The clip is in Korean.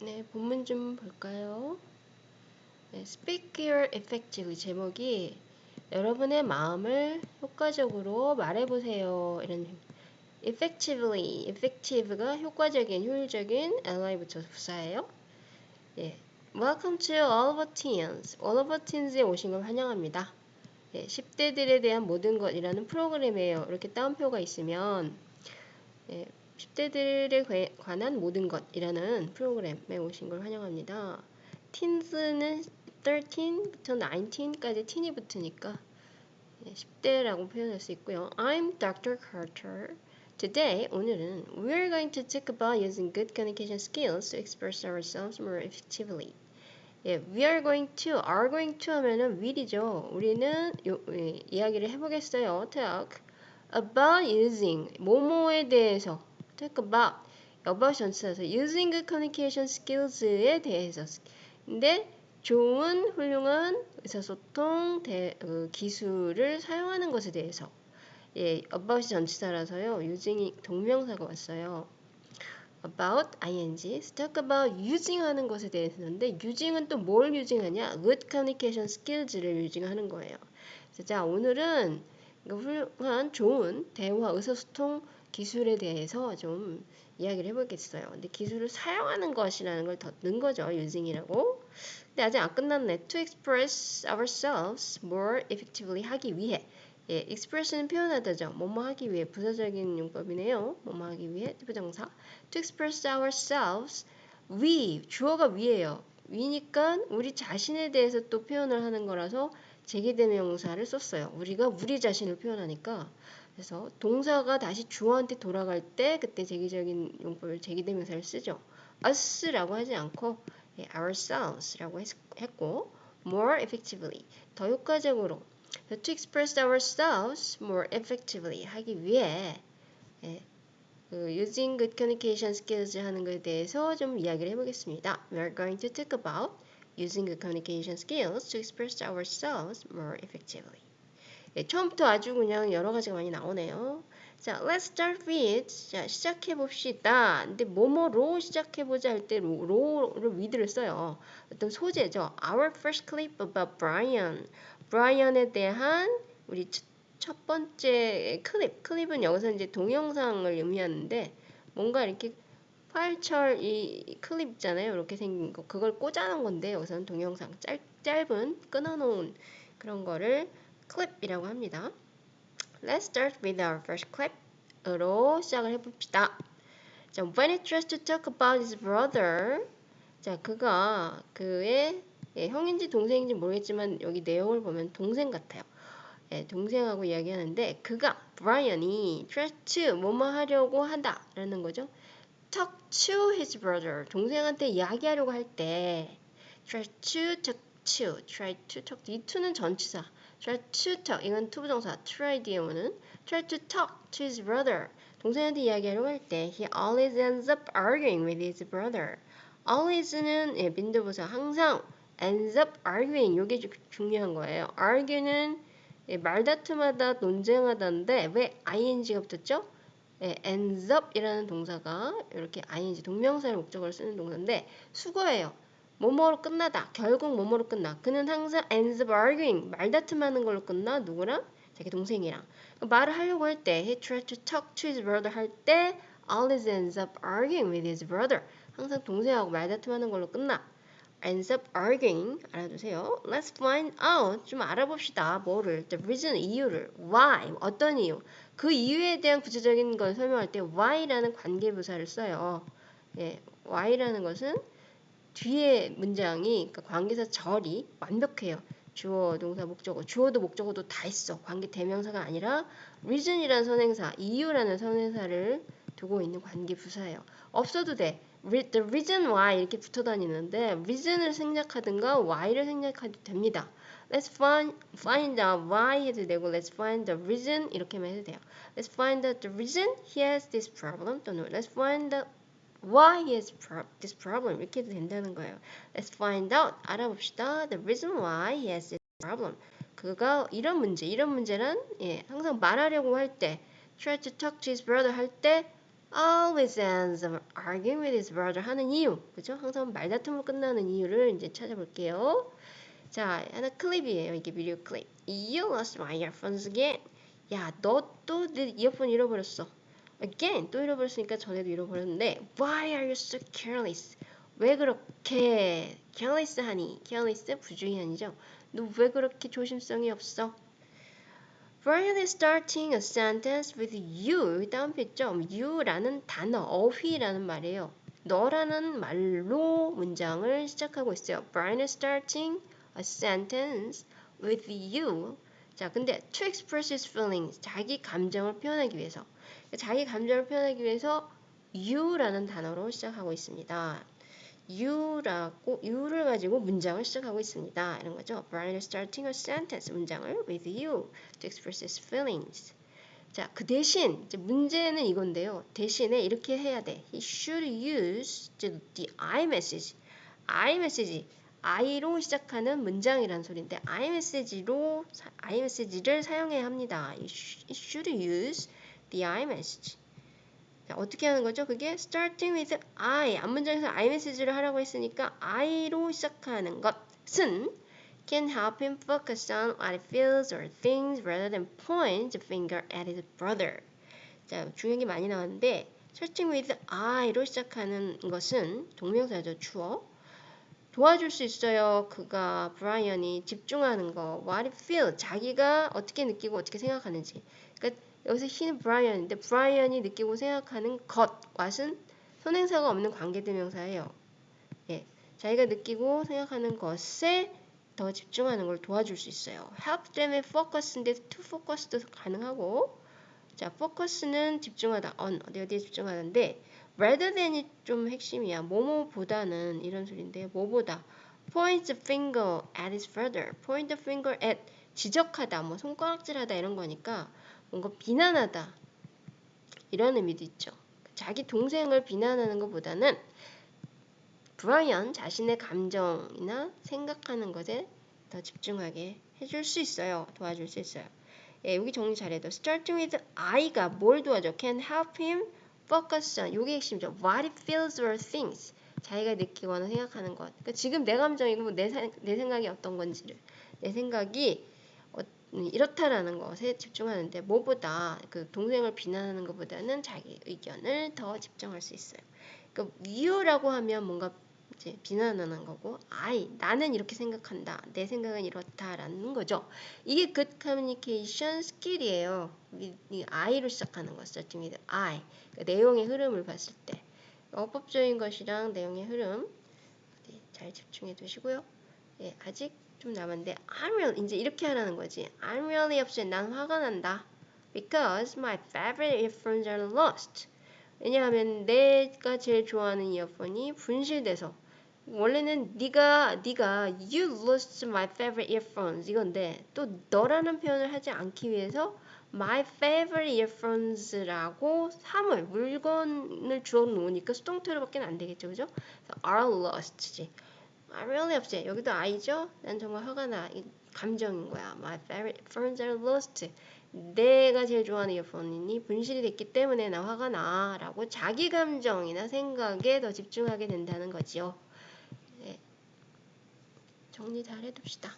네, 본문 좀 볼까요? 네, Speak your effectively 제목이 여러분의 마음을 효과적으로 말해보세요. 이런 effectively, effective가 효과적인, 효율적인 li부터 부사예요. 예, Welcome to our teens. our teens에 오신 걸 환영합니다. 예, 10대들에 대한 모든 것이라는 프로그램이에요. 이렇게 따옴표가 있으면 예, 10대들에 관한 모든 것이라는 프로그램에 오신 걸 환영합니다. teens는 13부터 19까지 teen이 붙으니까 10대라고 표현할 수 있고요. I'm Dr. Carter. Today, 오늘은 we're going to talk about using good communication skills to express ourselves more effectively. 예, we are going to, are going to 하면은 will이죠. 우리는 요, 예, 이야기를 해보겠어요. talk about using, 뭐뭐에 대해서 talk about, 전치사에서 using communication skills에 대해서 근데 좋은 훌륭한 의사소통 대, 그 기술을 사용하는 것에 대해서 예, about이 전치사라서요. using이 동명사가 왔어요. about ing, talk about using 하는 것에 대해서인데 using은 또 뭘 using하냐? good communication skills를 using하는 거예요. 자, 오늘은 훌륭한 좋은 대화 의사소통 기술에 대해서 좀 이야기를 해보겠어요. 근데 기술을 사용하는 것이라는 걸더 넣은 거죠. using이라고. 근데 아직 안 끝났네. To express ourselves more effectively 하기 위해. 예, express는 표현하다죠. 뭐뭐 하기 위해 부사적인 용법이네요. 뭐뭐 하기 위해 부정사. To express ourselves we 주어가 위에요. 위니까 우리 자신에 대해서 또 표현을 하는 거라서 제기대명사를 썼어요. 우리가 우리 자신을 표현하니까 그래서 동사가 다시 주어한테 돌아갈 때 그때 제기적인 용법을 제기대명사를 쓰죠. us라고 하지 않고 예, ourselves라고 했고 more effectively 더 효과적으로 to express ourselves more effectively 하기 위해 예, 그 using good communication skills 하는 것에 대해서 좀 이야기를 해보겠습니다. We are going to talk about using good communication skills to express ourselves more effectively. 예, 처음부터 아주 그냥 여러 가지가 많이 나오네요. 자, let's start with. 자, 시작해 봅시다. 근데 뭐뭐로 시작해 보자 할 때 로를 with를 써요. 어떤 소재죠. Our first clip about Brian. 브라이언에 대한 우리 첫 번째 클립. 클립은 여기서 이제 동영상을 의미하는데 뭔가 이렇게 파일철 이 클립 있잖아요. 이렇게 생긴 거. 그걸 꽂아놓은 건데 여기서는 동영상 짧, 짧은 끊어놓은 그런 거를 클립이라고 합니다. Let's start with our first clip으로 시작을 해봅시다. 자, when he tries to talk about his brother. 자, 그가 그의 예, 형인지 동생인지 모르겠지만 여기 내용을 보면 동생 같아요. 예, 동생하고 이야기하는데 그가 브라이언이 tries to 뭐뭐 하려고 한다라는 거죠. talk to his brother 동생한테 이야기하려고 할 때 try to talk to try to talk 이 to는 전치사 try to talk 이건 투부정사 try 뒤에 오는 try to talk to his brother 동생한테 이야기하려고 할 때 he always ends up arguing with his brother always는 예, 빈도부사 항상 ends up arguing 이게 중요한 거예요 argue는 예, 말다툼하다 논쟁하다인데 왜 ing가 붙었죠? 예, ends up이라는 동사가 이렇게 ing 동명사를 목적으로 쓰는 동사인데 수거예요 뭐뭐로 끝나다. 결국 뭐뭐로 끝나. 그는 항상 ends arguing. 말다툼하는 걸로 끝나. 누구랑? 자기 동생이랑. 말을 하려고 할 때, he tried to talk to his brother 할 때, always ends up arguing with his brother. 항상 동생하고 말다툼하는 걸로 끝나. ends up arguing 알아두세요. Let's find out 좀 알아봅시다. 뭐를? The reason 이유를. Why 어떤 이유? 그 이유에 대한 구체적인 걸 설명할 때 why라는 관계부사를 써요. 예, why라는 것은 뒤에 문장이 그러니까 관계사 절이 완벽해요. 주어, 동사, 목적어. 주어도 목적어도 다 있어. 관계 대명사가 아니라 reason이라는 선행사, 이유라는 선행사를 두고 있는 관계 부사예요. 없어도 돼. the reason why 이렇게 붙어 다니는데 reason을 생략하든가 why를 생략해도 됩니다. Let's find find out why 해도 되고 let's find the reason 이렇게만 해도 돼요. Let's find out the reason he has this problem 또는 let's find the Why is this problem? 이렇게 해도 된다는 거예요. Let's find out. 알아봅시다. The reason why he has this problem. 그가 이런 문제, 이런 문제란 예, 항상 말하려고 할 때, try to talk to his brother 할 때, always ends up arguing with his brother 하는 이유. 그죠? 항상 말다툼으로 끝나는 이유를 이제 찾아볼게요. 자, 하나 클립이에요. 이게 비디오 클립. You lost my earphones again. 야, 너 또 내 이어폰 잃어버렸어. Again, 또 잃어버렸으니까 전에도 잃어버렸는데 Why are you so careless? 왜 그렇게 careless 하니? careless 부주의한이죠. 너 왜 그렇게 조심성이 없어? Brian is starting a sentence with you. 여기 다운표 있죠? you라는 단어, 어휘라는 말이에요. 너라는 말로 문장을 시작하고 있어요. Brian is starting a sentence with you. 자, 근데 to express his feelings, 자기 감정을 표현하기 위해서. 자기 감정을 표현하기 위해서 you라는 단어로 시작하고 있습니다. you라고 you를 가지고 문장을 시작하고 있습니다. 이런 거죠. Brian is starting a sentence 문장을 with you to express his feelings. 자, 그 대신 문제는 이건데요. 대신에 이렇게 해야 돼. He should use the I message. I message. I로 시작하는 문장이란 소리인데 I message로 I message를 사용해야 합니다. He should use the I message. 자, 어떻게 하는 거죠? 그게 starting with I. 앞문장에서 I message를 하라고 했으니까 I로 시작하는 것은 can help him focus on what he feels or thinks rather than point the finger at his brother. 자, 중요한 게 많이 나왔는데 starting with I로 시작하는 것은 동명사죠. 주어. 도와줄 수 있어요. 그가 브라이언이 집중하는 거. What he feel. 자기가 어떻게 느끼고 어떻게 생각하는지. 그러니까 여기서 he는 브라이언인데 브라이언이 느끼고 생각하는 것, what은 선행사가 없는 관계대명사예요. 예, 자기가 느끼고 생각하는 것에 더 집중하는 걸 도와줄 수 있어요. help them의 focus인데 to focus도 가능하고 자, focus는 집중하다, on, 어디 어디에 집중하는데 rather than이 좀 핵심이야. 뭐뭐보다는 이런 소리인데 뭐보다 point finger at his brother, point finger at 지적하다, 뭐 손가락질하다 이런 거니까 뭔가 비난하다 이런 의미도 있죠. 자기 동생을 비난하는 것보다는 브라이언 자신의 감정이나 생각하는 것에 더 집중하게 해줄 수 있어요. 도와줄 수 있어요. 예, 여기 정리 잘해도 starting with I가 뭘 도와줘? can help him focus on 요게 핵심이죠. what he feels or thinks 자기가 느끼거나 생각하는 것. 그러니까 지금 내 감정이고 내, 내 생각이 어떤 건지를 내 생각이 음, 이렇다라는 것에 집중하는데 뭐보다 그 동생을 비난하는 것보다는 자기 의견을 더 집중할 수 있어요. 그러니까 you라고 하면 뭔가 이제 비난하는 거고 I 나는 이렇게 생각한다. 내 생각은 이렇다라는 거죠. 이게 good communication skill이에요. 이 I로 시작하는 거 starting with I. 그러니까 내용의 흐름을 봤을 때 어법적인 것이랑 내용의 흐름 잘 집중해 두시고요. 예, 아직 좀 남았는데 I'm really 이제 이렇게 하라는 거지. I'm really upset. 난 화가 난다. Because my favorite earphones are lost. 왜냐하면 내가 제일 좋아하는 이어폰이 분실돼서 원래는 네가 네가 you lost my favorite earphones 이건데 또 너라는 표현을 하지 않기 위해서 my favorite earphones라고 사물 물건을 주어 놓으니까 수동태로밖에 안 되겠죠, 그죠? are lost지. I'm really upset. 여기도 I죠? 난 정말 화가 나. 이 감정인 거야. My favorite phones are lost. 내가 제일 좋아하는 이어폰이 분실이 됐기 때문에 나 화가 나. 라고 자기 감정이나 생각에 더 집중하게 된다는 거지요. 네. 정리 잘 해둡시다.